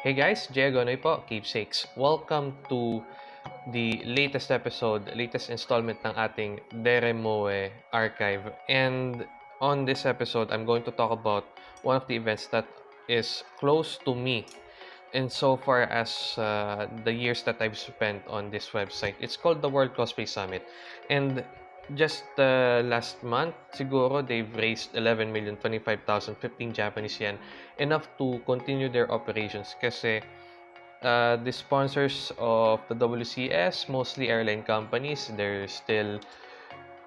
Hey guys, Jay Agonoy po, Keepsakes. Welcome to the latest episode, latest installment ng ating Deremoe archive. And on this episode, I'm going to talk about one of the events that is close to me in so far as uh, the years that I've spent on this website. It's called the World Cosplay Summit. And just uh, last month, siguro, they've raised 11,025,015 Japanese yen, enough to continue their operations kasi uh, the sponsors of the WCS, mostly airline companies, they're still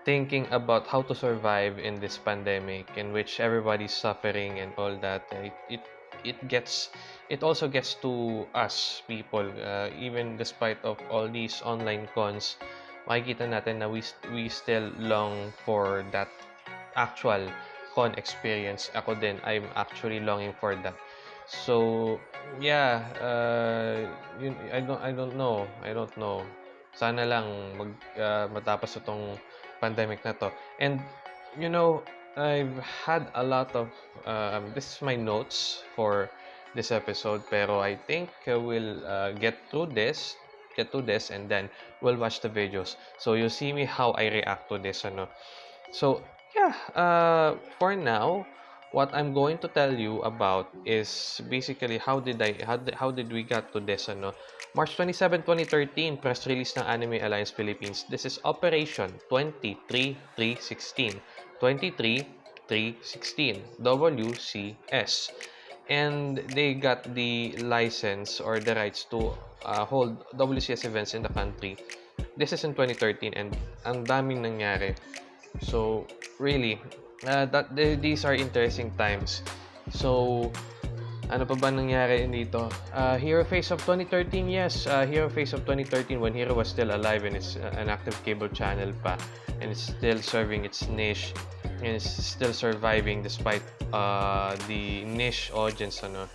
thinking about how to survive in this pandemic in which everybody's suffering and all that. It, it, it gets it also gets to us people uh, even despite of all these online cons makikita natin na we, we still long for that actual con experience. Ako din, I'm actually longing for that. So, yeah, uh, yun, I don't I don't know. I don't know. Sana lang mag uh, matapos itong pandemic na to. And you know, I've had a lot of um, this is my notes for this episode pero I think uh, we'll uh, get through this get to this and then we'll watch the videos. So you'll see me how I react to this. Ano. So yeah, uh, for now, what I'm going to tell you about is basically how did I how did, how did we get to this ano March 27, 2013 press release ng Anime Alliance Philippines this is Operation 23316 23316 WCS and they got the license or the rights to uh, hold WCS events in the country. This is in 2013 and ang daming nangyari. So, really, uh, that these are interesting times. So, ano pa ba nangyari dito? Uh, Hero Face of 2013, yes. Uh, Hero Face of 2013 when Hero was still alive and it's uh, an active cable channel pa and it's still serving its niche and it's still surviving despite uh, the niche audience ano.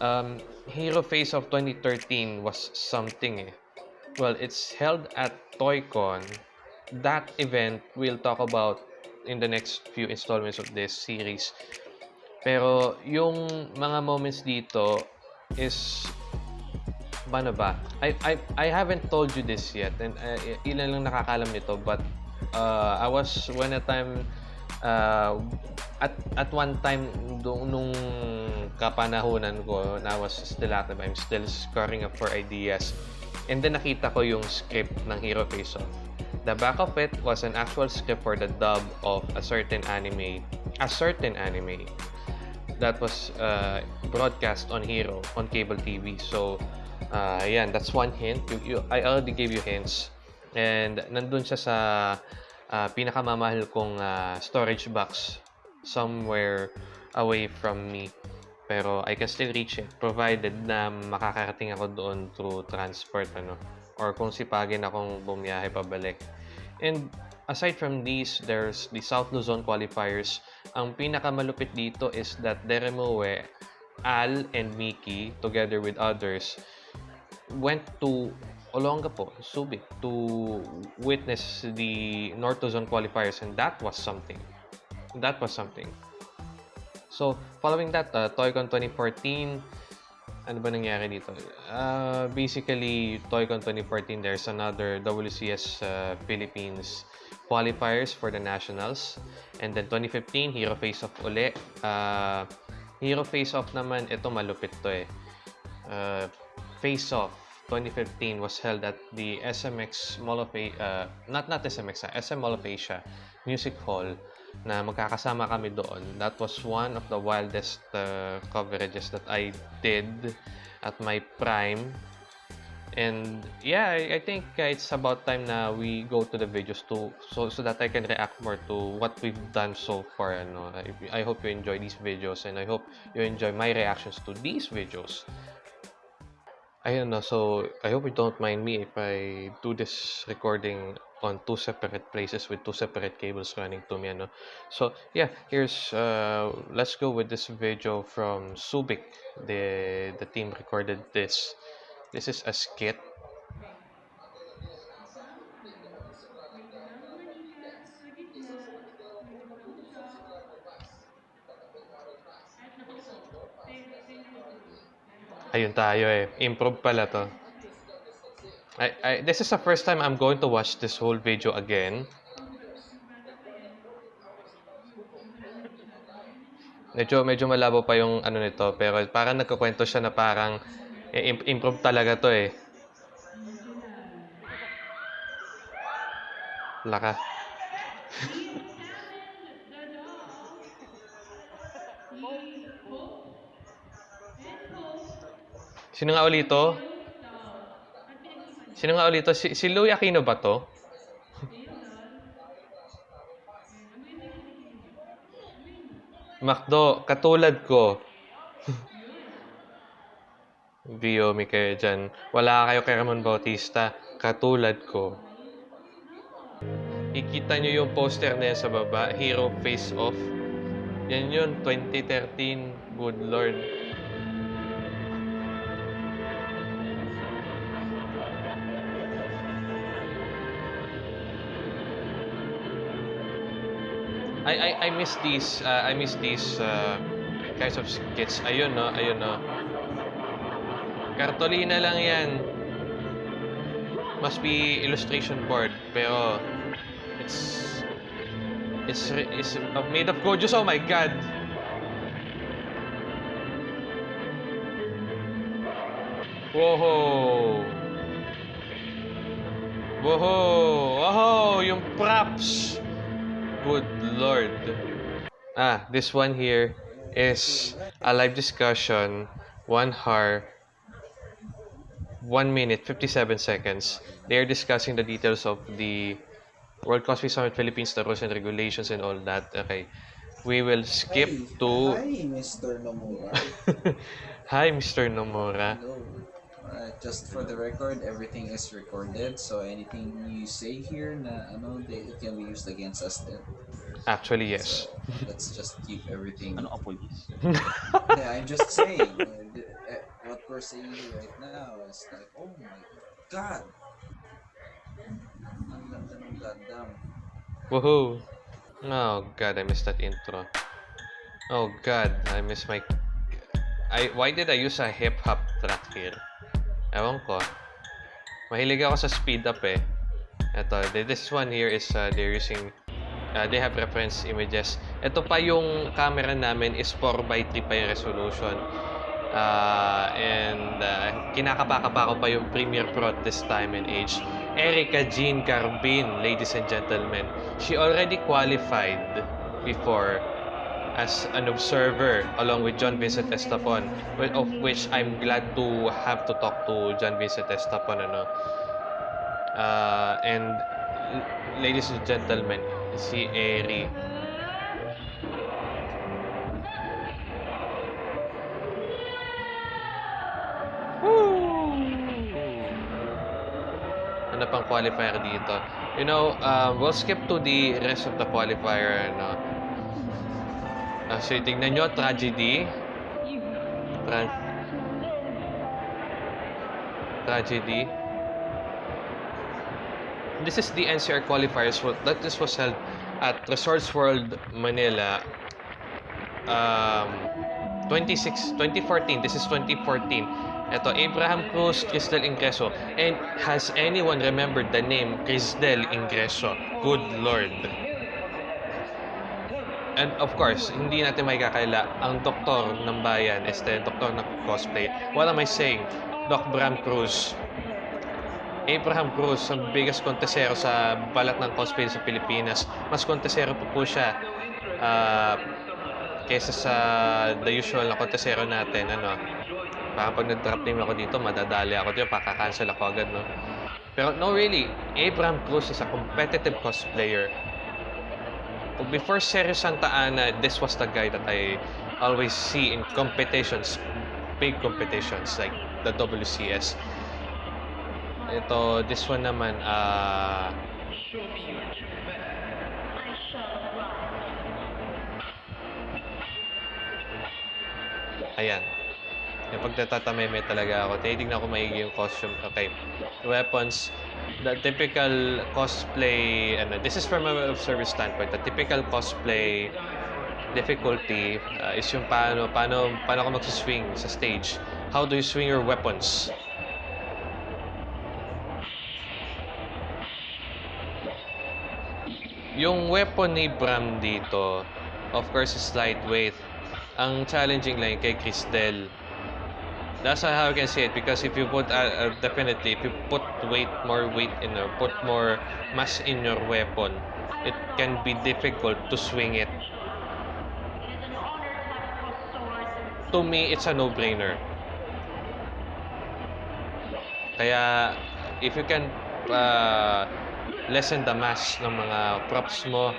Um, Hero Face of 2013 was something eh. Well, it's held at ToyCon. That event we'll talk about in the next few installments of this series. Pero yung mga moments dito is paano ba? I, I, I haven't told you this yet and uh, ilan lang nakakalam nito but uh, I was when a time uh, at at one time nung kapanahunan ko na I was still active I'm still scoring up for ideas and then nakita ko yung script ng Hero Face Off the back of it was an actual script for the dub of a certain anime a certain anime that was uh, broadcast on Hero on cable TV. So, uh, yan, that's one hint. You, you, I already gave you hints. And nandun siya sa uh, pinakamamahal kong uh, storage box somewhere away from me. Pero I can still reach it provided na makakarating ako doon through transport ano or kung sipagin akong bumiyahe pabalik. And aside from these, there's the South Luzon qualifiers. Ang pinakamalupit dito is that Deremoe, Al, and Miki, together with others, went to Olongapo, Subic, to witness the North Luzon qualifiers, and that was something. That was something. So, following that, uh, ToyCon 2014, ano ba nangyari dito? Uh, basically, ToyCon 2014, there's another WCS uh, Philippines qualifiers for the nationals. And then 2015, Hero Face Off uli. Uh, Hero Face Off naman, ito malupit to eh. Uh, Face Off 2015 was held at the SMX Mall of Asia, uh, not not SMX, uh, SM Mall of Asia Music Hall na magkakasama kami doon. That was one of the wildest uh, coverages that I did at my prime And yeah, I, I think uh, it's about time na we go to the videos to so so that I can react more to what we've done so far. Ano. I, I hope you enjoy these videos and I hope you enjoy my reactions to these videos. I don't know, so I hope you don't mind me if I do this recording on two separate places with two separate cables running to me. Ano. So yeah, here's uh, let's go with this video from Subic. The the team recorded this. This is a skit. Ayun tayo eh. Improve pala to. I, I, this is the first time I'm going to watch this whole video again. Medyo, medyo malabo pa yung ano nito, pero parang nagkukwento siya na parang eh, im- improve talaga to eh. Laka. Sino nga ulit to? Sino nga ulit to? Si, si Louie Aquino ba to? Macdo, katulad ko. Biomi kayo dyan. Wala kayo kay Ramon Bautista. Katulad ko. Ikita nyo yung poster na sa baba. Hero Face Off. Yan yun, 2013. Good Lord. I I I miss these uh, I miss these uh, kinds of skits. Ayun no, ayun no. Kartolina lang 'yan. Must be illustration board pero it's it's it's made of gorgeous. Oh my god. Whoa. Whoa. Whoa, yung props. Good lord. Ah, this one here is a live discussion, one hour, one minute, 57 seconds. They are discussing the details of the World Cosplay Summit Philippines, the rules and regulations and all that. Okay. We will skip Hi. to... Hi, Mr. Nomura. Hi, Mr. Nomura. Hello. Alright, just for the record, everything is recorded, so anything you say here na ano, they, it can be used against us then. Actually, yes. So, let's just keep everything. Ano ka, police? yeah, I'm just saying. uh, uh, what we're saying right now is like, oh my god! Ang ganda ng Gundam. Woohoo! Oh god, I missed that intro. Oh god, I miss my... I, why did I use a hip-hop track here? Ewan ko. Mahilig ako sa speed up eh. Ito, th- this one here is uh, they're using... Uh, they have reference images. Ito pa yung camera namin is 4x3 pa yung resolution. Uh, and uh, kinakapa-kapa ko pa yung Premiere Pro this time and age. Erica Jean Carbin, ladies and gentlemen. She already qualified before as an observer along with John Vincent Estapon, of which I'm glad to have to talk to John Vincent Estapon. Ano. Uh, and ladies and gentlemen, si Eri. Ano pang qualifier dito? You know, um, we'll skip to the rest of the qualifier. Ano. So, tingnan nyo, tragedy. Tra- tragedy. This is the NCR qualifiers. That this was held at Resorts World Manila. Um, 26, 2014. This is 2014. Ito, Abraham Cruz, Cristel Ingreso. And has anyone remembered the name Cristel Ingreso? Good Lord. And of course, hindi natin may kakaila ang doktor ng bayan, este, doktor ng cosplay. What am I saying? Doc Bram Cruz. Abraham Cruz, ang biggest kontesero sa balat ng cosplay sa Pilipinas. Mas kontesero pa po siya ah, kesa sa the usual na kontesero natin. Ano? Parang pag nag-drop name ako dito, madadali ako dito, pakakancel ako agad. No? Pero no, really, Abraham Cruz is a competitive cosplayer. Before Sergio Santa Ana, this was the guy that I always see in competitions, big competitions like the WCS. Ito, this one naman, ah... ayan. Yung pagtatatameme talaga ako. Tinitignan ko maigi yung costume. Okay. Weapons. The typical cosplay, ano, this is from a service standpoint. The typical cosplay difficulty uh, is yung paano, paano, paano ako magsuswing sa stage. How do you swing your weapons? Yung weapon ni Bram dito, of course, is lightweight. Ang challenging lang kay Cristel. That's how I can say it because if you put, uh, uh, definitely, if you put weight, more weight in or put more mass in your weapon, it can be difficult to swing it. To me, it's a no-brainer. Kaya, if you can uh, lessen the mass ng mga props mo,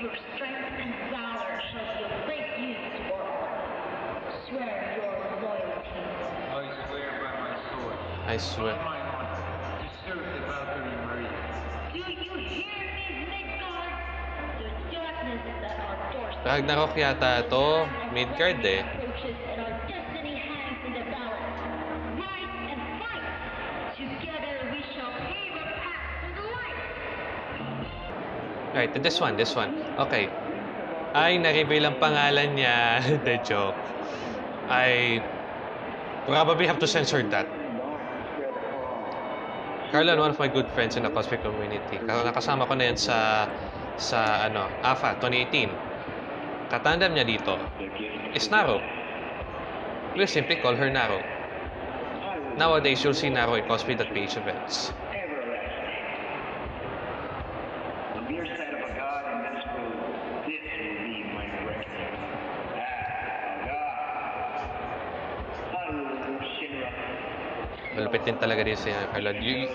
Your strength and valor shall be of great use for all. Swear your loyalty. I swear by my sword, I swear. my honor, to serve the Valkyrie Maria. Do you hear me, Midgard? The darkness that our doors Ragnarok yata to, Midgard eh. approaches and our destiny hangs in the balance. Rise and fight. Together we shall pave a path to the light. Right, this one, this one. Okay. Ay, na-reveal ang pangalan niya. The joke. I probably have to censor that. Carlon, one of my good friends in the cosplay community. Ka- Nakasama ko na yan sa sa ano, AFA 2018. Katandem niya dito is Naro. We'll simply call her Naro. Nowadays, you'll see Naro in cosplay.ph events. The mere sight of a god in this food, this will be my breakfast. Ah, a god. Hallelujah, Shinra. Malupit din talaga din si Carlon. You.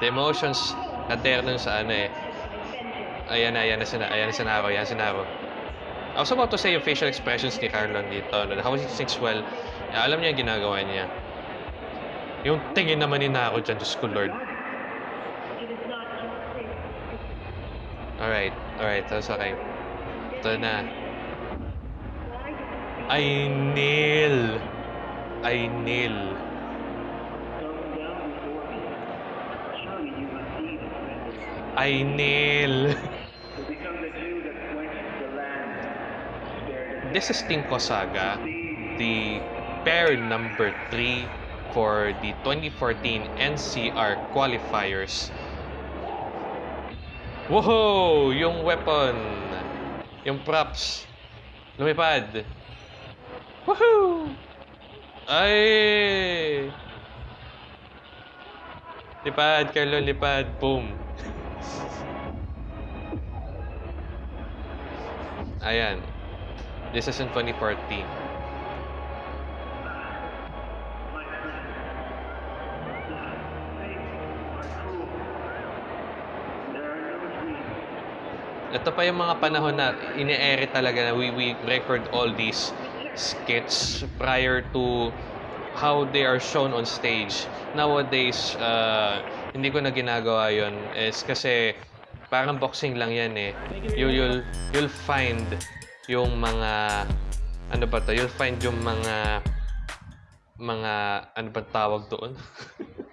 The emotions na nun sa ano eh. Ayan na, ayan na, sina, ayan na si Naro, ayan si Naro. I was about to say yung facial expressions ni Carlon dito. No? How he thinks well. alam niya yung ginagawa niya. Yung tingin naman ni Naro dyan, Diyos ko Lord. Alright, alright, that's okay. Ito na. I kneel. I kneel. I kneel. This is Team Kosaga, the pair number 3 for the 2014 NCR qualifiers. Whoa! Yung weapon, yung props, lumipad. Woohoo! Ay! Lipad, Carlo, lipad. Boom. Ayan. This is in 2014. Ito pa yung mga panahon na ini-ere talaga na we, we record all these skits prior to how they are shown on stage. Nowadays, uh, hindi ko na ginagawa yon is kasi parang boxing lang yan eh. You, you'll, you'll find yung mga ano ba to? You'll find yung mga mga ano ba tawag doon?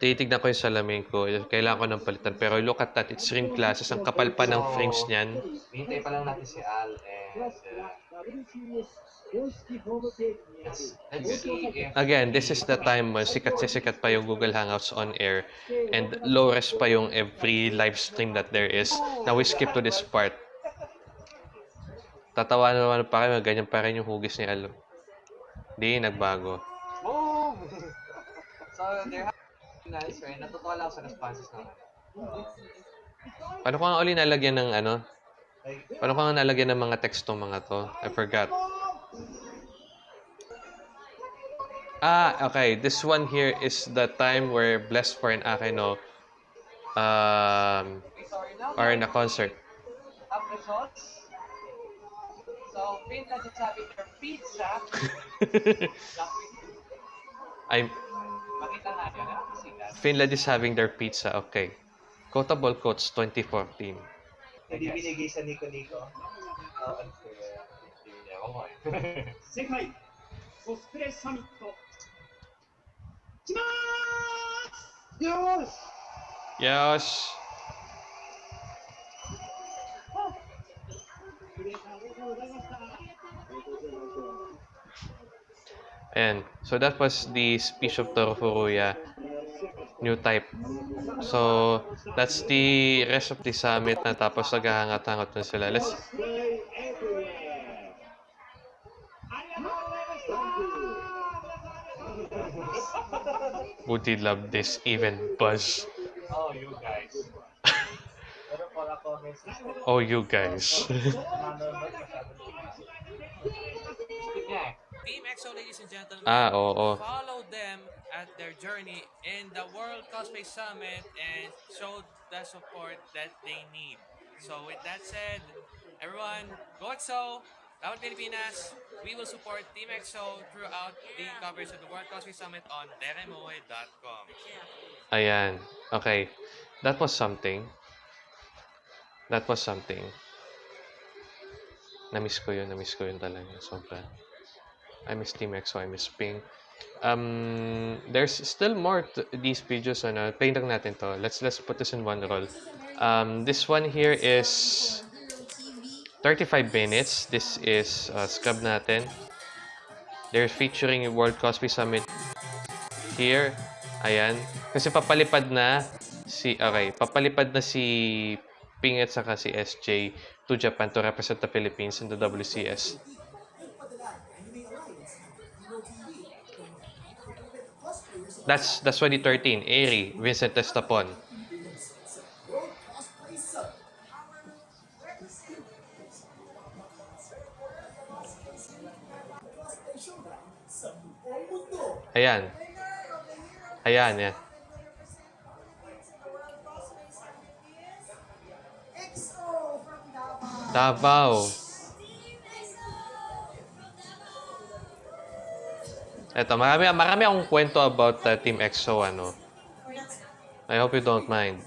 Titignan ko yung salamin ko. Kailangan ko ng palitan. Pero look at that. It's rim glasses. Ang kapal pa ng frames niyan. Hintay pa lang natin si Al and uh, Again, this is the time when sikat si sikat pa yung Google Hangouts on air and low res pa yung every live stream that there is. Now we skip to this part. Tatawa na naman pa kayo, ganyan pa rin yung hugis ni Alo. Hindi, nagbago. boom! so there nice, right? Natutuwa lang sa responses naman. Paano ko nga uli nalagyan ng ano? Paano ko nga nalagyan ng mga teksto mga to? I forgot. Ah, okay. This one here is the time where Blessed for an Akino um, are in a concert. up results. So, having their pizza. I'm Finland is having their pizza, okay. Quotable quotes 2014. Yes. Hindi Summit. Yes! Yes! Ayan. So, that was the speech of Torofuruya, new type. So, that's the rest of the summit na tapos naghahangat-hangat na sila. Let's... Would love this even buzz? Oh, you guys. oh, you guys. Nanonood masyado. Speak. Team EXO, ladies and gentlemen, ah, oo. follow them at their journey in the World Cosplay Summit and show the support that they need. So with that said, everyone, go EXO! Dapat Pilipinas, we will support Team EXO throughout the coverage of the World Cosplay Summit on deremoe.com. Ayan. Okay. That was something. That was something. Na-miss ko yun. Na-miss ko yun talaga. Sobra. I miss Team EXO. I miss Pink. Um, there's still more to these videos. Ano, play lang natin to. Let's let's put this in one roll. Um, this one here is 35 minutes. This is uh, scrub natin. They're featuring World Cosplay Summit here. Ayan. Kasi papalipad na si okay, papalipad na si Ping at saka si SJ to Japan to represent the Philippines in the WCS. That's that's 2013. Eri, Vincent Estapon. Ayan. Ayan, yan. Davao. Eto, marami, marami akong kwento about uh, Team EXO, ano. I hope you don't mind.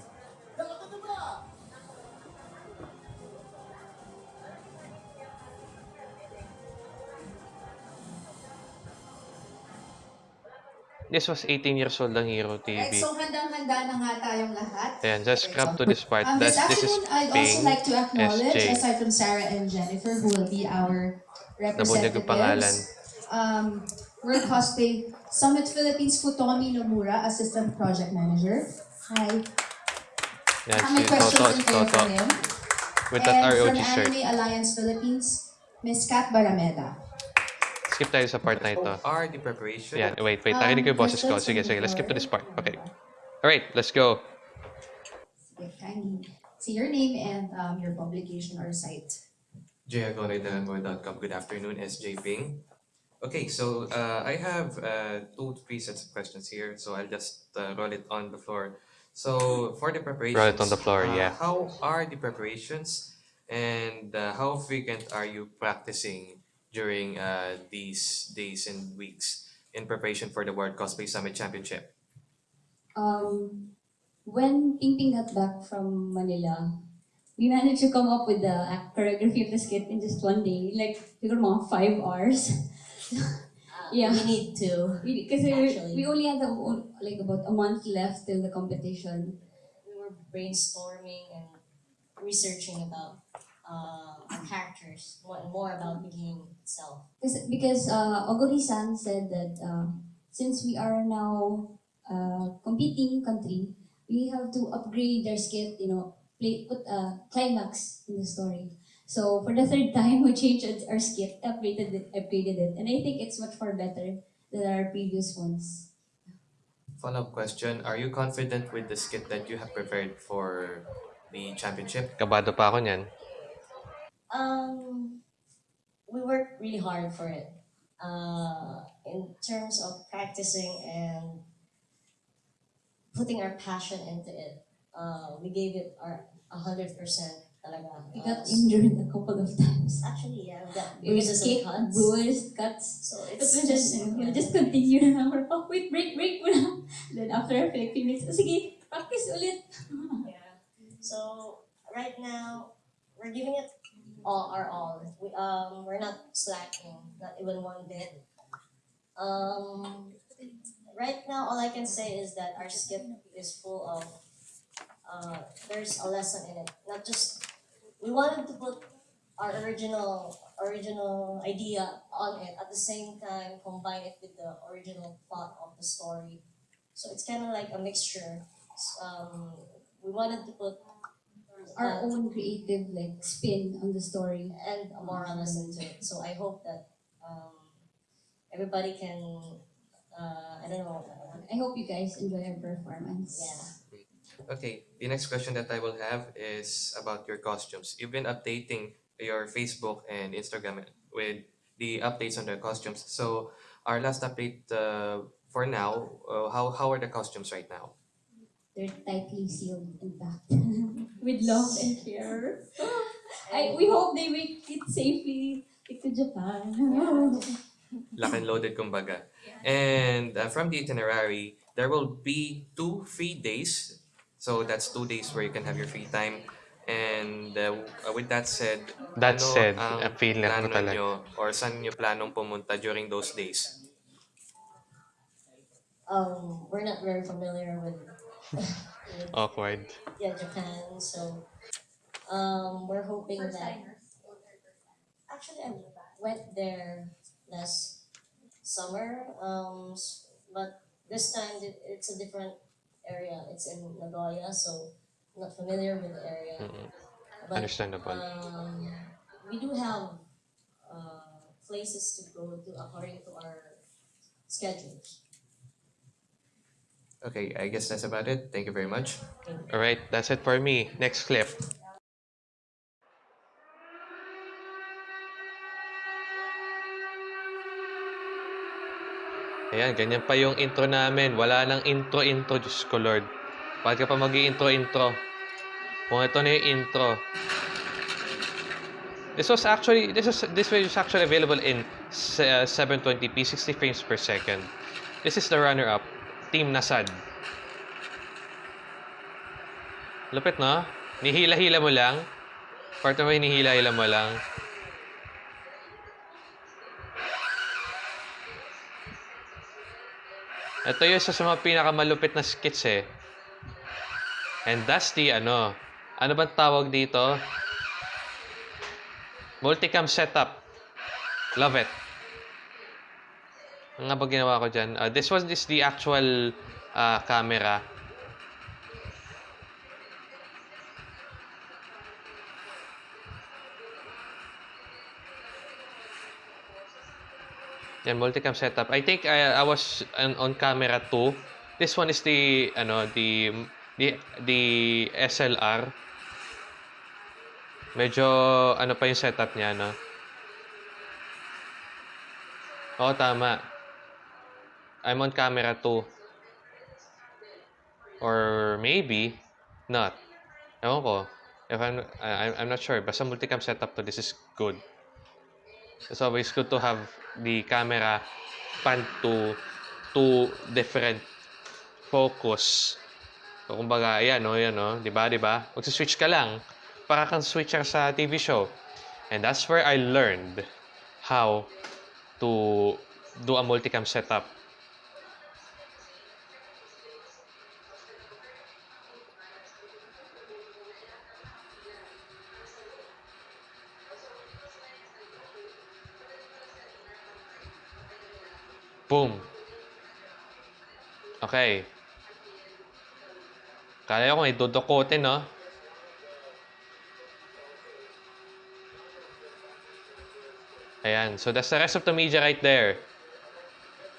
This was 18 years old ang Hero TV. Right, so handang-handa na nga tayong lahat. Ayan, just scrub to this part. Um, this That's, this is I'd also like to acknowledge, SJ. aside from Sarah and Jennifer, who will be our Nabunyag yung pangalan. representatives, um, World Cosplay Summit Philippines, Futomi Nomura, Assistant Project Manager. Hi. Yan, How many questions Toto, in there Toto. from him? With that and ROG from shirt. Anime Alliance Philippines, Miss Kat Barameda. Skip tayo sa part na ito. Are the preparation? Yan, wait, wait. Um, Narinig ko yung boses ko. let's Sige, sige. Let's skip to this part. Okay. Alright, let's go. Sige, kindly say your name and um, your publication or site. jayagoredalanmoy.com. Good afternoon, SJ Ping. Okay, so uh, I have uh, two, three sets of questions here, so I'll just uh, roll it on the floor. So for the preparations, Roll it on the floor, uh, yeah. How are the preparations, and uh, how frequent are you practicing during uh, these days and weeks in preparation for the World Cosplay Summit Championship? Um, when Ping Ping got back from Manila, we managed to come up with the choreography of the skit in just one day, like siguro mga five hours. Yeah, We need to. because we, Actually. we only had the, like about a month left till the competition. We were brainstorming and researching about uh, our characters, more, more about the game itself. Because, because uh, Ogori-san said that uh, since we are now uh, competing country, we have to upgrade their skit, you know, play, put a climax in the story. So for the third time, we changed our skit, upgraded it, upgraded it, and I think it's much far better than our previous ones. Follow-up question: Are you confident with the skit that you have prepared for the championship? Kabado pa ako niyan. Um, we worked really hard for it. Uh, in terms of practicing and putting our passion into it, uh, we gave it our hundred percent. Talaga. We got injured a couple of times. Actually, yeah, we got bruises and cuts. bruised, cuts. So it's just, just we'll just continue na lang. Oh, wait, break, break muna. Then after a few minutes, oh, sige, practice ulit. Yeah. So right now, we're giving it all our all. We um we're not slacking, not even one bit. Um, right now, all I can say is that our skit is full of uh there's a lesson in it. Not just we wanted to put our original original idea on it at the same time combine it with the original plot of the story. So it's kind of like a mixture. Um, we wanted to put Our uh, own creative like spin on the story. and a moral lesson to it. So I hope that um, everybody can, uh, I don't know, I hope you guys enjoy our performance. yeah. Okay, the next question that I will have is about your costumes. You've been updating your Facebook and Instagram with the updates on the costumes. So our last update uh, for now, uh, how how are the costumes right now? They're tightly sealed and packed with love and care. I, we hope they make it safely to Japan. Lock and loaded kumbaga. And uh, from the itinerary, there will be two free days. So that's two days where you can have your free time. And uh, with that said, That ano said, ang feel ko plano talaga. nyo or saan nyo planong pumunta during those days? Um, we're not very familiar with, with Awkward. yeah, Japan. So um, we're hoping that. Actually, I went there last summer, um, but this time it's a different area. It's in Nagoya, so I'm not familiar with the area. Mm-mm. But, Understandable. Um, we do have uh, places to go to according to our schedules. Okay, I guess that's about it. Thank you very much. All right, that's it for me. Next clip. Ayan, ganyan pa yung intro namin. Wala nang intro-intro, Diyos ko Lord. Bakit ka pa mag intro-intro? Kung ito na yung intro. This was actually, this is this video is actually available in uh, 720p, 60 frames per second. This is the runner-up, Team Nasad. Lupit, no? Nihila-hila mo lang. Part mo hinihila-hila mo lang. Ito yung isa sa mga pinakamalupit na skits eh. And that's the ano. Ano bang tawag dito? Multicam setup. Love it. Ang nga ba ginawa ko dyan? Uh, this was this the actual uh, camera. Yan, multicam setup. I think I, I was on, on camera 2. This one is the, ano, the, the, the SLR. Medyo, ano pa yung setup niya, no? Oo, tama. I'm on camera 2. Or maybe, not. Ewan ko. If I'm, I, I'm not sure. Basta multicam setup to, this is good. It's always good to have the camera pan to two different focus. So, kumbaga, ayan, no, ayan, no, di ba, di ba? Magsa-switch ka lang. Para kang switcher sa TV show. And that's where I learned how to do a multicam setup. Boom. Okay. Kala ko dudukotin, no? Ayan. So, that's the rest of the media right there.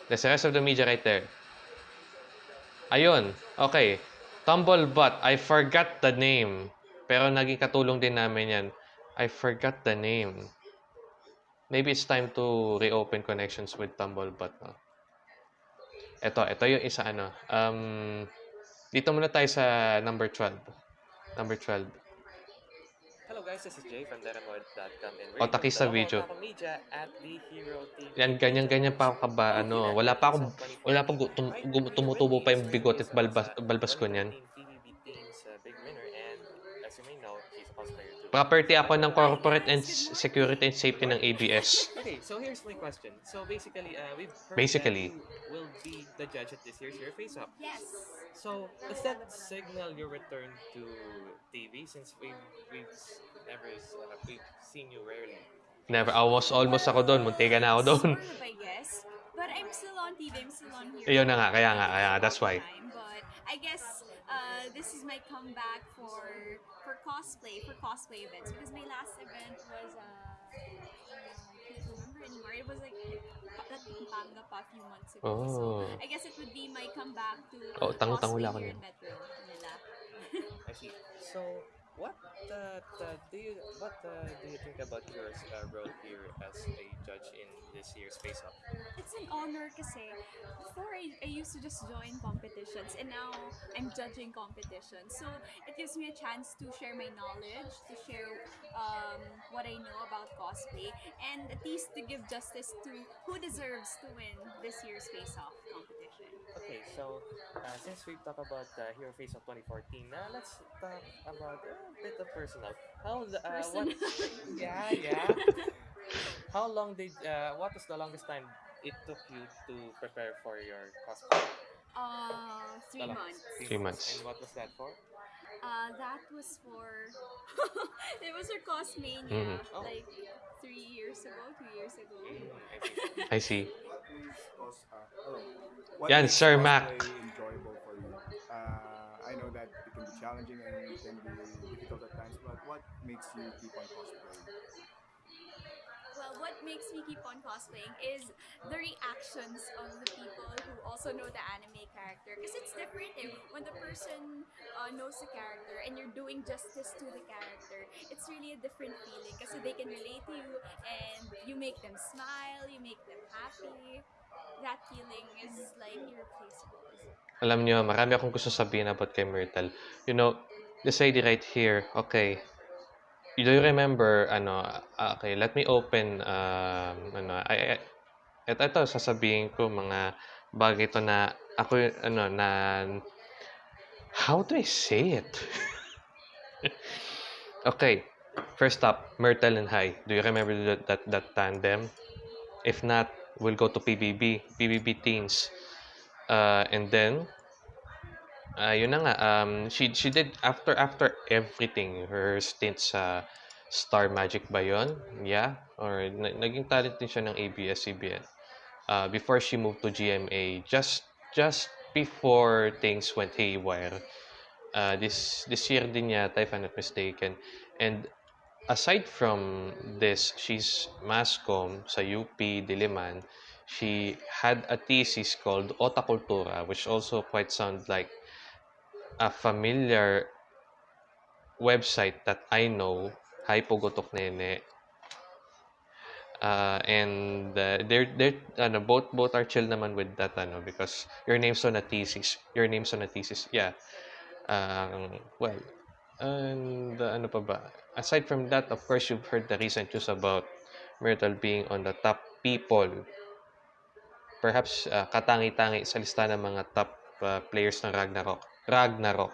That's the rest of the media right there. Ayun. Okay. Tumblebutt. I forgot the name. Pero naging katulong din namin yan. I forgot the name. Maybe it's time to reopen connections with Tumblebutt. No? Ito, ito yung isa ano. Um, dito muna tayo sa number 12. Number 12. Hello guys, this is Jay from Deramoid.com and O, taki sa video. media at the Hero TV. Yan, ganyan-ganyan pa ako kaba, ano, wala pa ako, wala pa tum, gum- tumutubo pa yung bigot at balbas, balbas ko niyan. big winner and as you may know, he's a cosplayer too. Property ako ng corporate and security and safety ng ABS. Okay, so here's my question. So basically, uh, we've heard Basically. that will be the judge at this year's Your Face Up. Yes. So does that signal your return to TV since we've we've never uh, we've seen you rarely? Never. Almost, almost ako doon. Muntikan na ako doon. Sort of, I guess. But I'm still on TV. I'm still on here. Ayun na nga, kaya nga, kaya nga. That's why. But I guess uh, this is my comeback for for cosplay, for cosplay events. Because my last event was, uh, I can't remember anymore. It was like at Pampanga pa a few months ago. Oh. So I guess it would be my comeback to Oh, tango-tango cosplay lang here in Metro Manila. I see. So, what uh, do you what do you think about your uh, role here as a judge in this year's Face Off? It's an honor kasi before I, I used to just join competitions and now I'm judging competitions. So it gives me a chance to share my knowledge, to share um, what I know about cosplay, and at least to give justice to who deserves to win this year's Face Off. Okay, so uh, since we've talked about uh, Hero Face of 2014, now let's talk about a bit of personal. How the, uh, what? Personal. yeah, yeah. How long did uh, what was the longest time it took you to prepare for your cosplay? Uh, three The longest? months. Three months. And what was that for? Uh, that was for it was for Cosmania, Mhm. Oh. like three years ago, two years ago. I see. Cos- uh, hello. What Yan, makes Sir Mac. enjoyable for you? Uh, I know that it can be challenging and it can be difficult at times, but what makes you keep on cosplaying? Well, what makes me keep on cosplaying is the reactions of the people who also know the anime character. Because it's different eh. when the person uh, knows the character and you're doing justice to the character. It's really a different feeling kasi they can relate to you and you make them smile, you make them happy. That feeling is like irreplaceable. Alam nyo, marami akong gusto sabihin about kay Myrtle. You know, this lady right here, okay. Do you remember, ano, ah, okay, let me open, um, ano, I, ito, ito, sasabihin ko mga bagay to na, ako, y- ano, na, how do I say it? okay, first up, Myrtle and Hai. Do you remember that, that, that tandem? If not, we'll go to PBB, PBB Teens. Uh, and then, uh, yun na nga, um, she, she did, after after everything, her stint sa Star Magic ba yun? Yeah? Or na, naging talent din siya ng ABS-CBN. Uh, before she moved to GMA, just just before things went haywire. Uh, this this year din yata, if I'm not mistaken. And aside from this, she's mascom sa UP Diliman. She had a thesis called Otakultura, which also quite sounds like a familiar website that I know, Hi Pugotok Nene. Uh, and uh, they're they're ano, both both are chill naman with that ano because your name's on a thesis your name's on a thesis yeah. Um, well and uh, ano pa ba? Aside from that of course you've heard the recent news about Myrtle being on the top people. Perhaps uh, katangi-tangi sa lista ng mga top uh, players ng Ragnarok Ragnarok.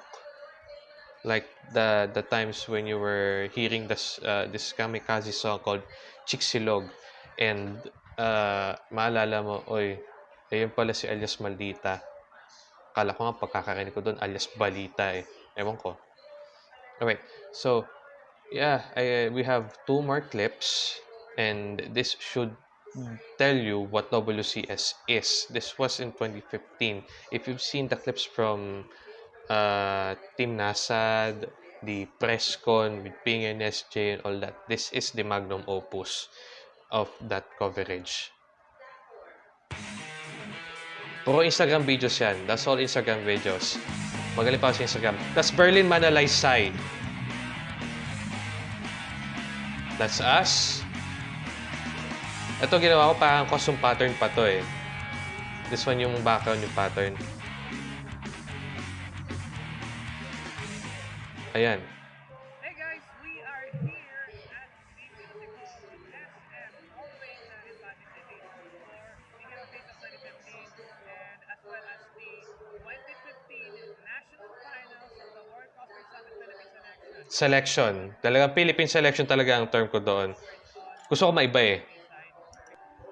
Like the the times when you were hearing this uh, this kamikaze song called Chicxilog and uh, maalala mo oy ayun pala si alias Maldita. Kala ko nga pagkakarinig ko doon alias Balita eh. Ewan ko. Okay so yeah I, we have two more clips. And this should tell you what WCS is. This was in 2015 if you've seen the clips from uh, Team Nasad, the press con with Ping and SJ and all that. This is the magnum opus of that coverage. Puro Instagram videos yan. That's all Instagram videos. Magaling pa sa Instagram. That's Berlin Manalaysay. That's us. Ito ginawa ko parang costume pattern pa to eh. This one yung background yung pattern. Ayan. Hey guys, we are here at the musical SM uh, in Baguio City for the Hero Face of 2015 and as well as the 2015 National Finals of the World Cosplay Summit Philippines Selection. Selection. Talagang Philippine selection talaga ang term ko doon. Gusto ko maiba eh.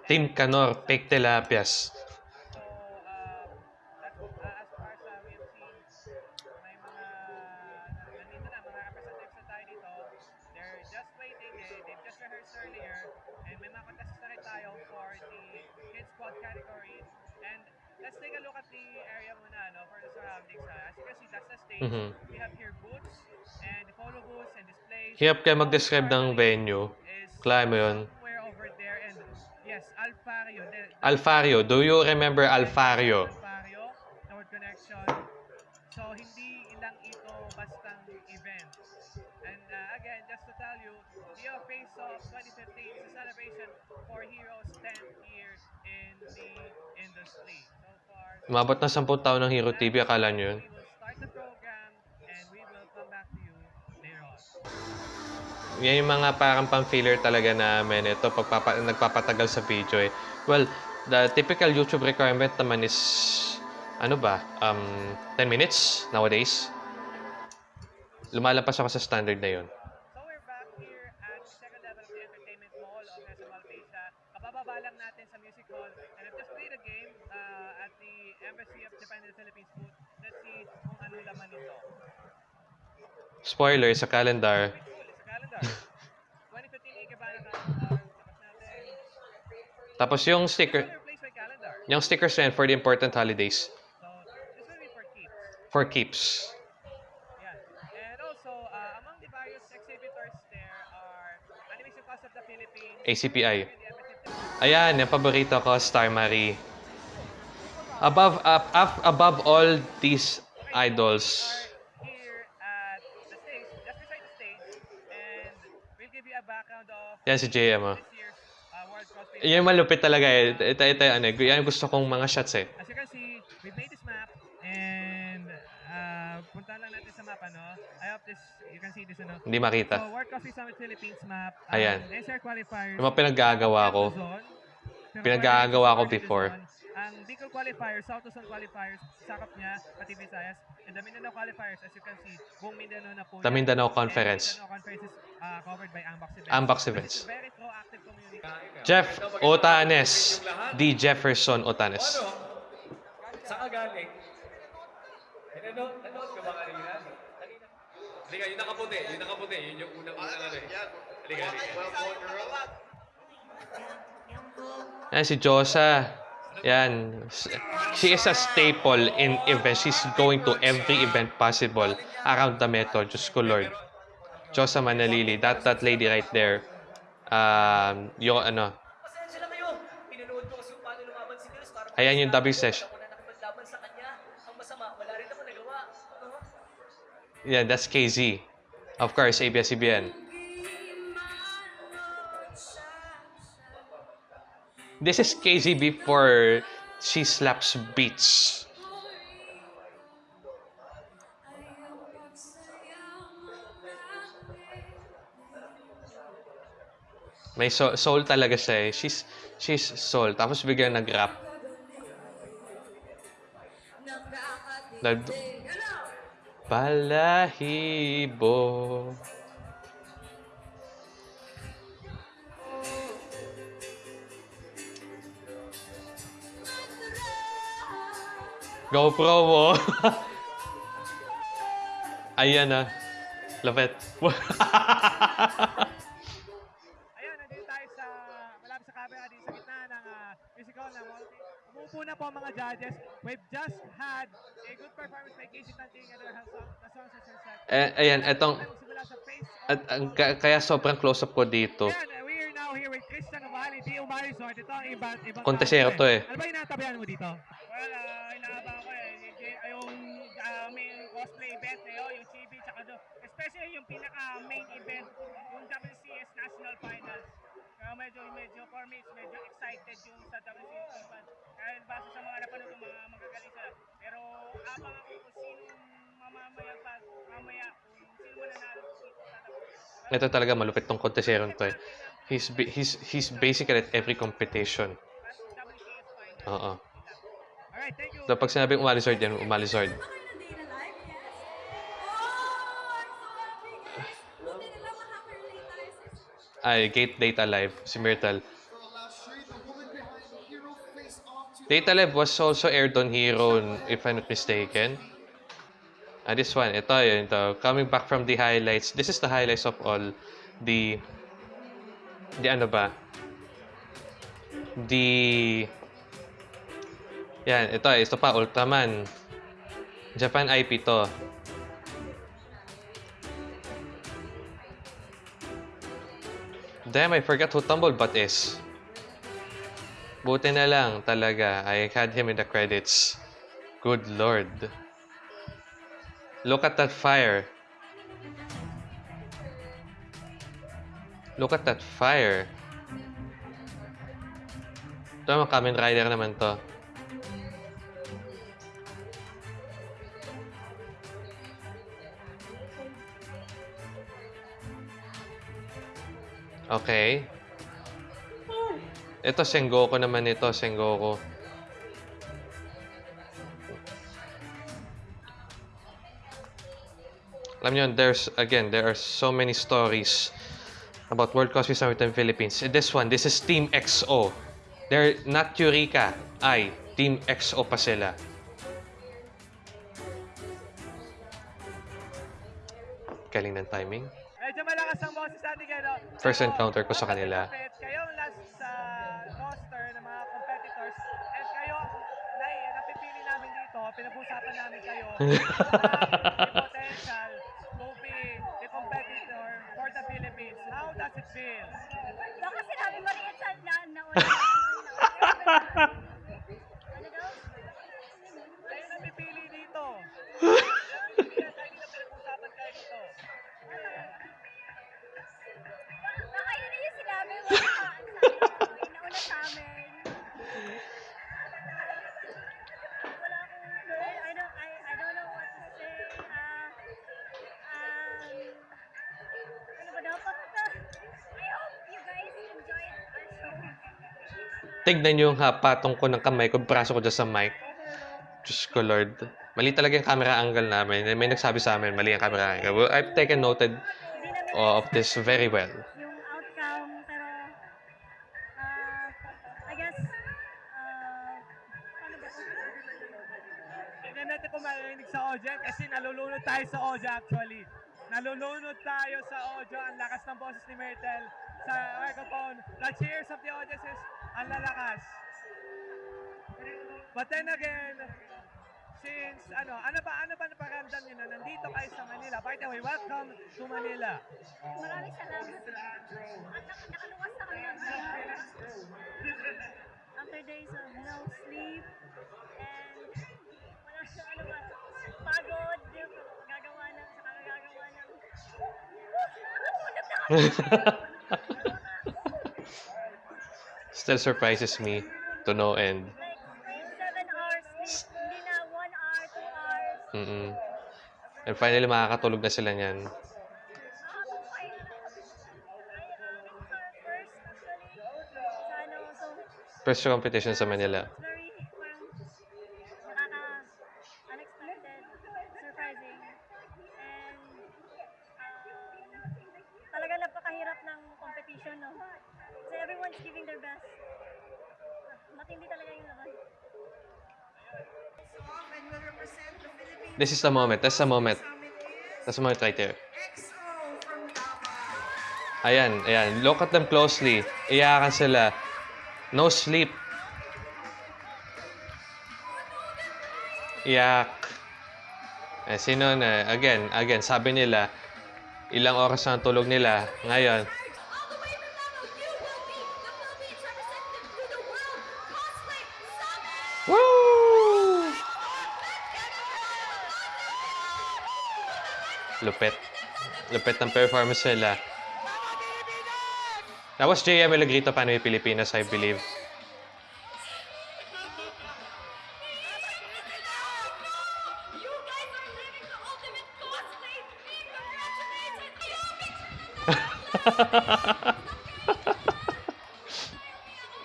Team Canor, Fake Tilapias. Hirap kayo mag-describe ng venue. Kaya mo yun. Yes, Alfario. Alfario. Do you remember Alfario? Alfario, North Connection. So, hindi ilang ito bastang event. And uh, again, just to tell you, the Face Off 2015 is a celebration for Heroes 10 years in the industry. So far, Umabot na 10 taon ng Hero TV, akala nyo yun? Yan yung mga parang pang-filler talaga namin. Ito, pagpapa, nagpapatagal sa video eh. Well, the typical YouTube requirement naman is, ano ba, um, 10 minutes nowadays. Lumalampas ako sa standard na yun. So we're back here at second level of the entertainment mall of SM Alpesa. Kabababa lang natin sa music hall. And I've just played a game uh, at the Embassy of Japan in the Philippines booth. Let's see kung anong laman nito. Spoiler. Sa calendar. 2015 Ikebana calendar. Tapos natin. Tapos yung sticker, yung stickers na yan for the important holidays. So for keeps. For keeps. Also, uh, ACPI. Ayan, yung paborito ko, Star Marie. Above, up, up, above all these idols, yan si JM. Oh. this year's uh, World Cosplay. Yan yung malupit talaga eh. Ito, ito, ano, eh. yan yung gusto kong mga shots eh. As you can see, we made this map, and uh, punta lang natin sa map, ano? I hope this, you can see this, ano? Hindi makita. So, World Cosplay Summit Philippines map. um, Ayan. NCR qualifiers. Yung mga pinaggagawa ko. Pinagagawa ko before. Ang Bicol qualifiers, South Luzon qualifiers, sakop niya, pati Visayas. And the Mindanao qualifiers, as you can see, buong Mindanao na po. The. Mindanao Conference. Mindanao Conference is uh, covered by Ambox events. Ambox events. very proactive community. Jeff Otanes. D. Jefferson Otanes. Saan ka galing? Nanood, ka ba kanina? Halika, yung nakaputi, yung nakaputi, yun yung unang-unang ano eh. Halika, halika. Yan si Josa. Yan. She is a staple in events. She's going to every event possible around the metro. Diyos ko Lord. Josa Manalili. That, that lady right there. Um, yung ano. Ayan yung W session. sa? Yeah, that's KZ. Of course, ABS-CBN. This is KZ before she slaps beats. May soul, soul talaga siya eh. She's, she's soul. Tapos biglang nag-rap. Nag... Balahibo. GoPro mo. Ayan na. Lapit. Ayan, nandito tayo sa, malapit sa camera, dito sa gitna ng uh, musical na multi. Umupo na po ang mga judges. We've just had a good performance by Casey Tanting and their song, the songs that are set. eh, ayan, etong... Sa At, ang- ka- kaya sobrang close-up ko dito. Ayan, we are now here with Christian Ovali, Di Umarisort. Ito ang iba, ibang Kontesero to eh. Ano ba yung natabihan mo dito? Well, uh, inaabang uh, main cosplay event na yun, yung CB, tsaka do, especially yung pinaka main event, yung WCS National Finals. Kaya medyo, medyo, for me, medyo excited yung sa WCS Finals. Dahil base sa mga napanood ng mga magagaling sila. Pero abang ako kung sino mamamaya pa, mamaya, kung sino mananalo dito sa WCS. Ito talaga malupit tong konteserong to eh. He's, he's, he's basically at every competition. Oo. Alright, thank you. So pag sinabing umalisord yan, umalisord. Ay, Gate Data Live, si Myrtle. Data Live was also aired on Hero, if I'm not mistaken. Ah, this one, ito yun, ito. Coming back from the highlights. This is the highlights of all the, the ano ba? The Yan, ito, ito pa, Ultraman. Japan IP to. Damn, I forgot who Tumblebutt is. Buti na lang talaga. I had him in the credits. Good lord. Look at that fire. Look at that fire. Ito Kamen Rider naman to. Okay. Ito, Sengoku naman ito, Sengoku. Alam nyo, there's, again, there are so many stories about World Cosplay Summit in Philippines. This one, this is Team XO. They're not Eureka. Ay, Team XO pa sila. Galing ng timing. Medyo malakas ang boses natin kayo. First encounter ko sa kanila. Kayo ang last sa roster ng mga competitors and kayo ang nai, napipili namin dito, pinag-usapan namin kayo uh, potential to be the competitor for the Philippines. How does it feel? Baka sinabi mo rin sa na nauna. Tignan nyo yung hapatong ko ng kamay ko, braso ko dyan sa mic. Diyos ko, Lord. Mali talaga yung camera angle namin. May nagsabi sa amin, mali ang camera angle. Well, I've taken noted uh, of this very well. Maraming salamat. At nak nakaluwas na kami ng After days of no sleep and wala siya ano ba, pagod, gagawa ng, saka gagawa ng. Still surprises me to no end. Mm-mm. And finally, makakatulog na sila niyan. Matindi talaga yung laban. This is the moment. That's the moment. That's the moment right there. Ayan, ayan. Look at them closely. Iyakan sila. No sleep. Iyak. Eh, sino na? Again, again, sabi nila, ilang oras ang tulog nila. Ngayon, Woo! Lupit. Lupit ng performance nila. That was JM Milagrito Panoy Pilipinas, I believe.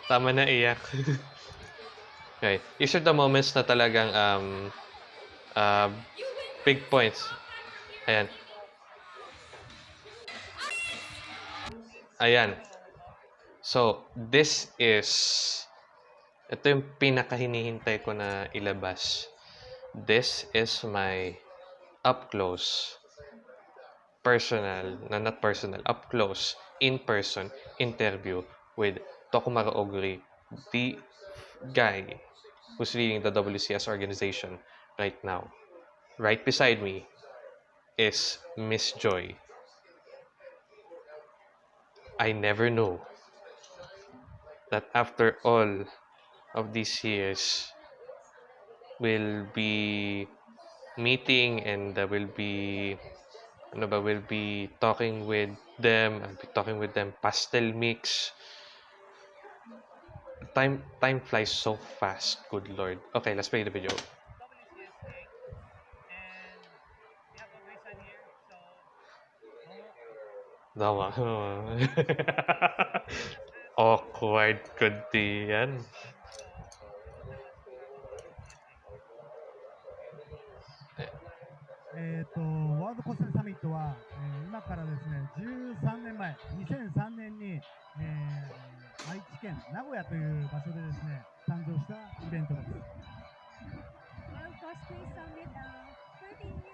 Tama na iyak. okay. These are the moments na talagang um, uh, big points. Ayan. Ayan. So, this is ito yung ko na ilabas. This is my up close personal, na not personal, up close, in-person interview with Tokumaru Oguri, the guy who's leading the WCS organization right now. Right beside me is Miss Joy. I never know that after all of these years, we'll be meeting and uh, we'll be ano ba, we'll be talking with them, I'll be talking with them pastel mix. Time time flies so fast, good lord. Okay, let's play the video. Tama. Awkward kundi yan. えー、とワールドコスメサミットは、えー今からですね13年前2003年に、えー愛知県名古屋という場所でですね誕生したイベントです World Cosplay Summit uh, 13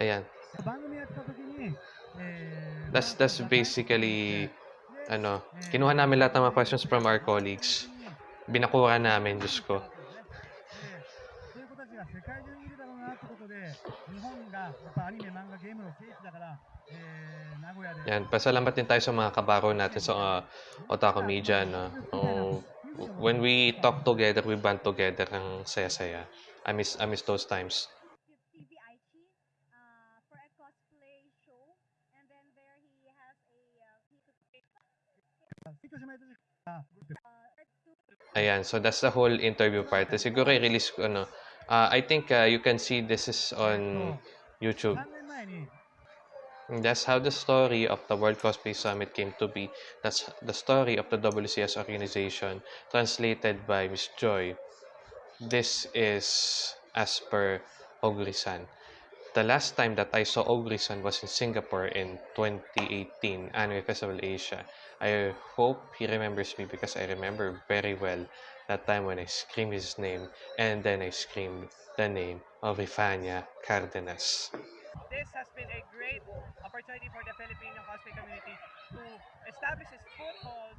Ayan. That's, that's basically, ano, kinuha namin lahat ng mga questions from our colleagues. Binakuha namin, Diyos ko. Yan, pasalamat din tayo sa mga kabaro natin sa uh, Otaku Media. No? Oh, when we talk together, we band together. Ang saya-saya. I miss, I miss those times. Ayan, so that's the whole interview part. Eh, siguro i-release ko, ano. Uh, I think uh, you can see this is on YouTube. That's how the story of the World Cosplay Summit came to be. That's the story of the WCS organization, translated by Miss Joy. This is as per Ogrisan. The last time that I saw Ogrisan was in Singapore in 2018, Anime Festival Asia. I hope he remembers me because I remember very well that time when I screamed his name and then I screamed the name of Ifania Cardenas. This has been a great opportunity for the Filipino cosplay community to establish its foothold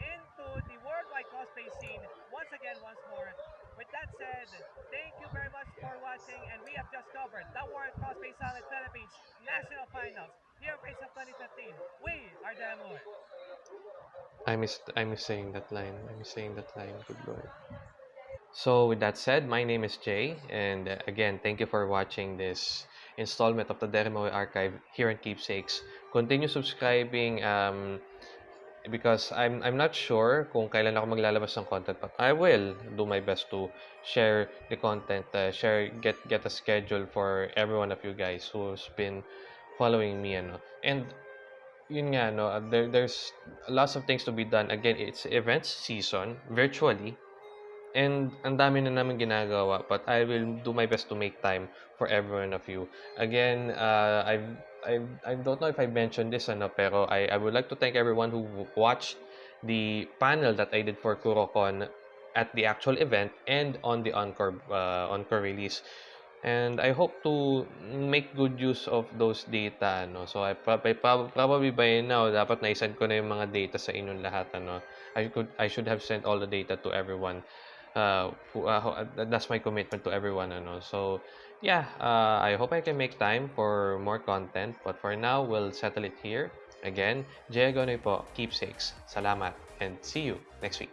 into the worldwide cosplay scene once again, once more. With that said, thank you very much for watching, and we have just covered the World Cosplay Summit Philippines National Finals here of of 2015. We are the Amor. I miss I miss saying that line. I miss saying that line. Good lord. So with that said, my name is Jay, and uh, again, thank you for watching this installment of the Derimoy Archive here in Keepsakes. Continue subscribing um, because I'm I'm not sure kung kailan ako maglalabas ng content, but I will do my best to share the content, uh, share get get a schedule for every one of you guys who's been following me, ano. And yun nga, no, uh, there, there's lots of things to be done. Again, it's events season, virtually. And ang dami na namin ginagawa, but I will do my best to make time for everyone of you. Again, uh, I've, I've, I don't know if I mentioned this, ano, pero I, I would like to thank everyone who watched the panel that I did for KuroCon at the actual event and on the Encore, uh, Encore release. And I hope to make good use of those data. No? So, I, I prob- probably by now, dapat naisend ko na yung mga data sa inyong lahat. Ano? I, could, I should have sent all the data to everyone. Uh, uh, uh, that's my commitment to everyone. Ano? So, yeah, uh, I hope I can make time for more content. But for now, we'll settle it here. Again, Jay Agonoy po, keepsakes. Salamat and see you next week.